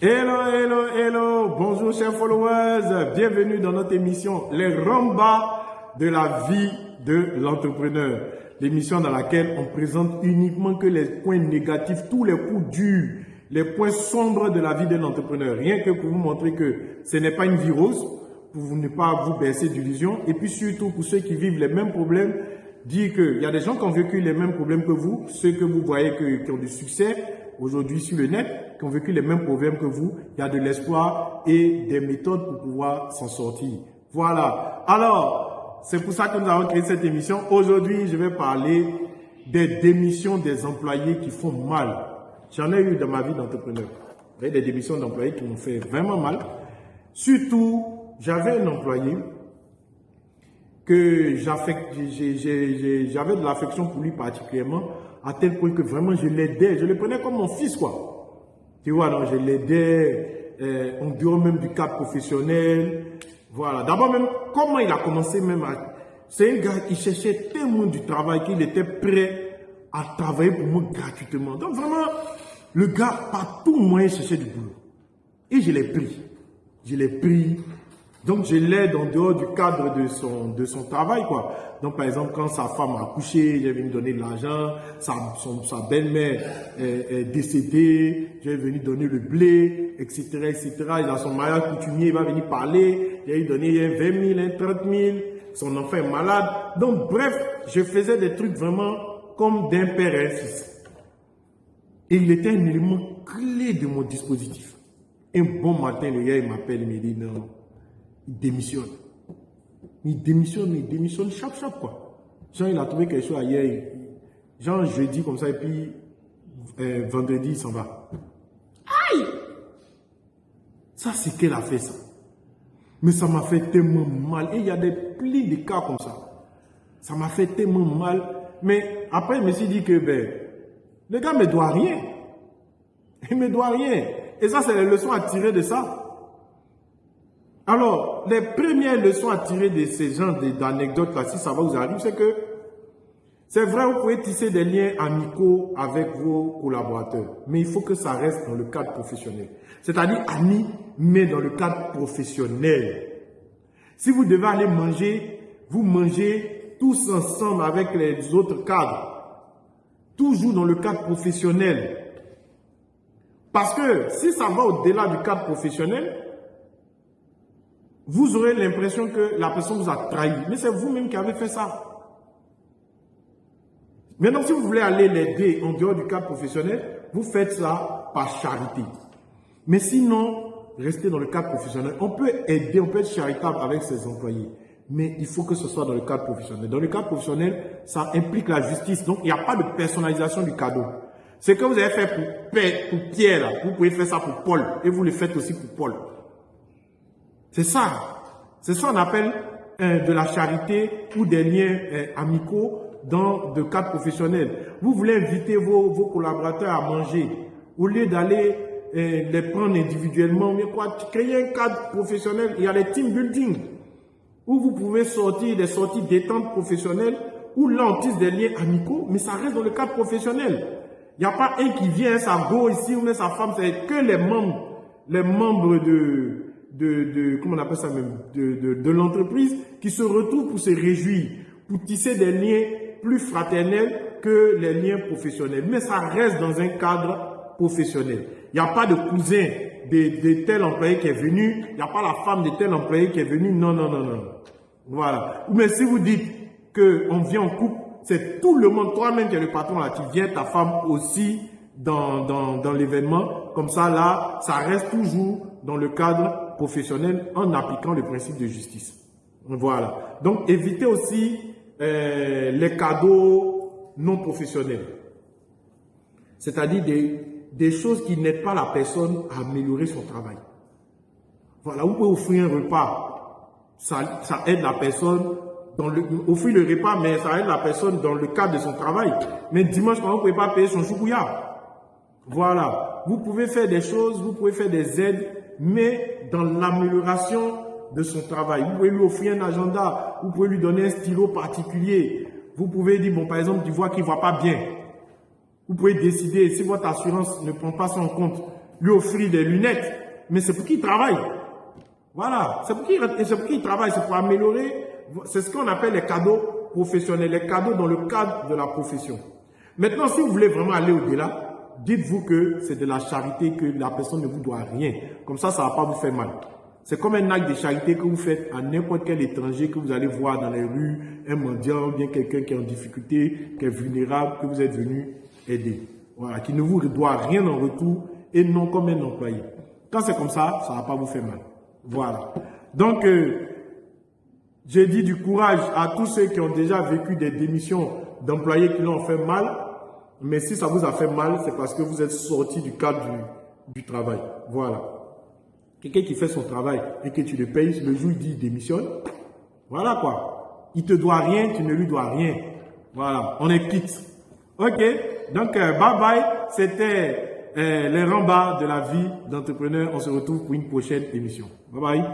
Hello, hello, hello. Bonjour chers followers. Bienvenue dans notre émission Les Rambas de la vie de l'entrepreneur. L'émission dans laquelle on présente uniquement que les points négatifs, tous les coups durs, les points sombres de la vie d'un entrepreneur. Rien que pour vous montrer que ce n'est pas une virus, pour ne pas vous baisser d'illusions. Et puis surtout pour ceux qui vivent les mêmes problèmes, dire qu'il y a des gens qui ont vécu les mêmes problèmes que vous, ceux que vous voyez qui ont du succès, aujourd'hui sur le net, qui ont vécu les mêmes problèmes que vous, il y a de l'espoir et des méthodes pour pouvoir s'en sortir. Voilà. Alors, c'est pour ça que nous avons créé cette émission. Aujourd'hui, je vais parler des démissions des employés qui font mal. J'en ai eu dans ma vie d'entrepreneur. Des démissions d'employés qui m'ont fait vraiment mal. Surtout, j'avais un employé que j'avais de l'affection pour lui particulièrement à tel point que vraiment je l'aidais, je le prenais comme mon fils, quoi. Tu donc je l'aidais euh, en dehors même du cadre professionnel. Voilà. D'abord même, comment il a commencé même à... C'est un gars qui cherchait tellement du travail qu'il était prêt à travailler pour moi gratuitement. Donc vraiment, le gars, par tout moyen, cherchait du boulot. Et je l'ai pris. Je l'ai pris donc, je l'aide en dehors du cadre de son, travail, quoi. Donc, par exemple, quand sa femme a accouché, j'ai venu donner de l'argent, sa, belle-mère est, décédée, j'ai venu donner le blé, etc., etc. Il a son mariage coutumier, il va venir parler, j'ai donné 20 000, 30 000, son enfant est malade. Donc, bref, je faisais des trucs vraiment comme d'un père et un fils. Il était un élément clé de mon dispositif. Un bon matin, le gars, il m'appelle, il me dit, non, il démissionne. Il démissionne, il démissionne, chap, chap, quoi. Jean, il a trouvé quelque chose ailleurs. Jean, jeudi, comme ça, et puis euh, vendredi, il s'en va. Aïe Ça, c'est qu'elle a fait ça? Mais ça m'a fait tellement mal. Et il y a des plis de cas comme ça. Ça m'a fait tellement mal. Mais après, je me suis dit que, ben, le gars ne me doit rien. Il ne me doit rien. Et ça, c'est les leçons à tirer de ça. Alors, les premières leçons à tirer de ces genres d'anecdotes-là, si ça va vous arriver, c'est que c'est vrai, vous pouvez tisser des liens amicaux avec vos collaborateurs, mais il faut que ça reste dans le cadre professionnel. C'est-à-dire amis, mais dans le cadre professionnel. Si vous devez aller manger, vous mangez tous ensemble avec les autres cadres, toujours dans le cadre professionnel. Parce que si ça va au-delà du cadre professionnel, vous aurez l'impression que la personne vous a trahi. Mais c'est vous-même qui avez fait ça. Maintenant, si vous voulez aller l'aider en dehors du cadre professionnel, vous faites ça par charité. Mais sinon, restez dans le cadre professionnel. On peut aider, on peut être charitable avec ses employés. Mais il faut que ce soit dans le cadre professionnel. Dans le cadre professionnel, ça implique la justice. Donc, il n'y a pas de personnalisation du cadeau. Ce que vous avez fait pour, Pierre, vous pouvez faire ça pour Paul. Et vous le faites aussi pour Paul. C'est ça. C'est ça qu'on appelle euh, de la charité ou des liens euh, amicaux dans le cadre professionnel. Vous voulez inviter vos, collaborateurs à manger. Au lieu d'aller euh, les prendre individuellement, mais quoi, créer un cadre professionnel. Il y a les team building où vous pouvez sortir des sorties détente professionnelles où là on tisse des liens amicaux, mais ça reste dans le cadre professionnel. Il n'y a pas un qui vient, sa go ici, ou sa femme, c'est que les membres, les membres de, de, comment on appelle ça même, de, de, l'entreprise qui se retrouvent pour se réjouir, pour tisser des liens plus fraternels que les liens professionnels. Mais ça reste dans un cadre professionnel. Il n'y a pas de cousin de, de, tel employé qui est venu, il n'y a pas la femme de tel employé qui est venu. Non, non, non, non. Voilà. Mais si vous dites qu'on vient en couple, c'est tout le monde, toi-même qui es le patron là, tu viens, ta femme aussi dans, dans, dans l'événement. Comme ça, là, ça reste toujours dans le cadre professionnel en appliquant le principe de justice. Voilà. Donc, évitez aussi euh, les cadeaux non professionnels. C'est-à-dire des, des choses qui n'aident pas la personne à améliorer son travail. Voilà, vous pouvez offrir un repas. Ça, ça aide la personne dans le, offrir le repas, mais ça aide la personne dans le cadre de son travail. Mais dimanche, quand vous ne pouvez pas payer son choukouya. Voilà. Vous pouvez faire des choses, vous pouvez faire des aides mais dans l'amélioration de son travail. Vous pouvez lui offrir un agenda, vous pouvez lui donner un stylo particulier. Vous pouvez dire, bon, par exemple, tu vois qu'il ne voit pas bien. Vous pouvez décider, si votre assurance ne prend pas ça en compte, lui offrir des lunettes, mais c'est pour qu'il travaille. Voilà, c'est pour qu'il travaille, c'est pour améliorer, c'est ce qu'on appelle les cadeaux professionnels, les cadeaux dans le cadre de la profession. Maintenant, si vous voulez vraiment aller au-delà, dites-vous que c'est de la charité, que la personne ne vous doit rien. Comme ça, ça ne va pas vous faire mal. C'est comme un acte de charité que vous faites à n'importe quel étranger que vous allez voir dans les rues, un mendiant, bien quelqu'un qui est en difficulté, qui est vulnérable, que vous êtes venu aider. Voilà, qui ne vous doit rien en retour et non comme un employé. Quand c'est comme ça, ça ne va pas vous faire mal. Voilà. Donc, euh, j'ai dit du courage à tous ceux qui ont déjà vécu des démissions d'employés qui l'ont fait mal. Mais si ça vous a fait mal, c'est parce que vous êtes sorti du cadre du travail. Voilà. Quelqu'un qui fait son travail et que tu le payes, le jour il dit démissionne, voilà quoi. Il te doit rien, tu ne lui dois rien. Voilà, on est quitte. Ok, donc euh, bye bye. C'était euh, les rembats de la vie d'entrepreneur. On se retrouve pour une prochaine émission. Bye bye.